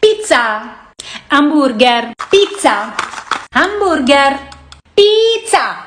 pizza, hamburger, pizza, hamburger, pizza.